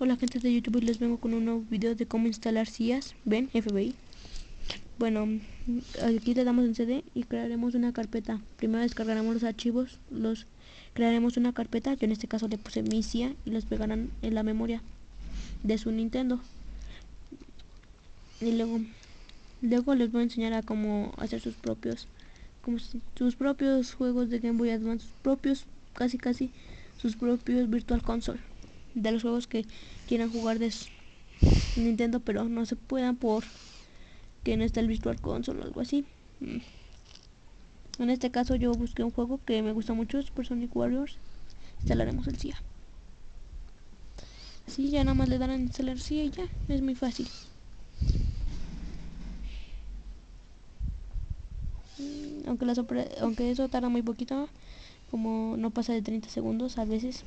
Hola gente de YouTube, les vengo con un nuevo video de cómo instalar CIAS, ven, FBI. Bueno, aquí le damos en CD y crearemos una carpeta. Primero descargaremos los archivos, los crearemos una carpeta, yo en este caso le puse mi CIA y los pegarán en la memoria de su Nintendo. Y luego, luego les voy a enseñar a cómo hacer sus propios, sus propios juegos de Game Boy Advance, sus propios, casi casi, sus propios Virtual Console de los juegos que quieran jugar de Nintendo, pero no se puedan por que no está el Virtual Console o algo así. Mm. En este caso yo busqué un juego que me gusta mucho, Super Sonic Warriors. Instalaremos el CIA. Así ya nada más le darán instalar CIA y ya, es muy fácil. Mm, aunque, aunque eso tarda muy poquito, como no pasa de 30 segundos a veces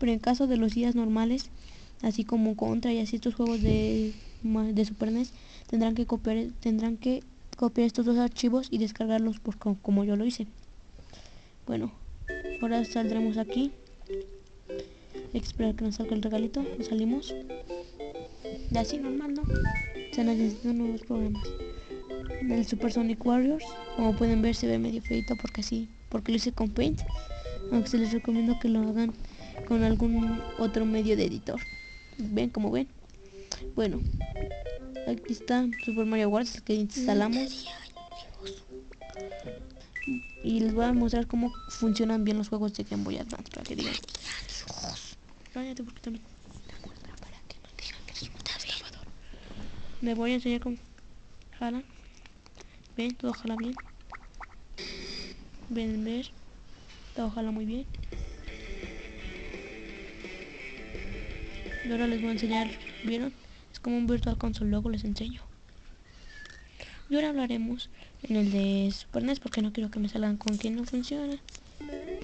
pero en caso de los días normales, así como Contra y así estos juegos de, de Super NES, tendrán que copiar, tendrán que copiar estos dos archivos y descargarlos por, como yo lo hice. Bueno, ahora saldremos aquí. Esperar que nos salga el regalito. Salimos. Y así normal, ¿no? Se necesitan nuevos programas. El Super Sonic Warriors, como pueden ver, se ve medio feito porque así, porque lo hice con Paint. Aunque se les recomiendo que lo hagan con algún otro medio de editor. ¿Ven como ven? Bueno, aquí está Super Mario Wars que instalamos. Y les voy a mostrar cómo funcionan bien los juegos de Game Boy Advance para que digan. Cállate porque también. Me voy a enseñar cómo jala. Ven, todo jala bien. Ven, ver. Todo jala muy bien. Y ahora les voy a enseñar, ¿vieron? Es como un Virtual Console, luego les enseño. Y ahora hablaremos en el de Super NES porque no quiero que me salgan con quien no funciona.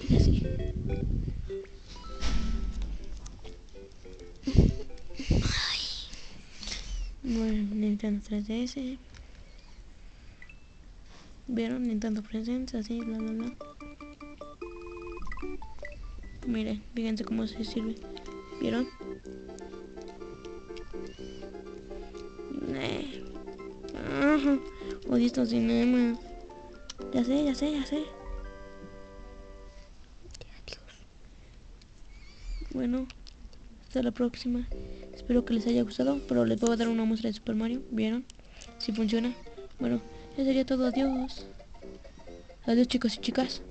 Y así. Bueno, Nintendo 3DS. ¿Vieron? Nintendo Presents, así, bla, bla, bla. Miren, fíjense cómo se sirve. ¿Vieron? Eh. Odio estos. Ya sé, ya sé, ya sé. Bueno, hasta la próxima. Espero que les haya gustado, pero les voy a dar una muestra de Super Mario. ¿Vieron? Si funciona. Bueno, ya sería todo. Adiós. Adiós chicos y chicas.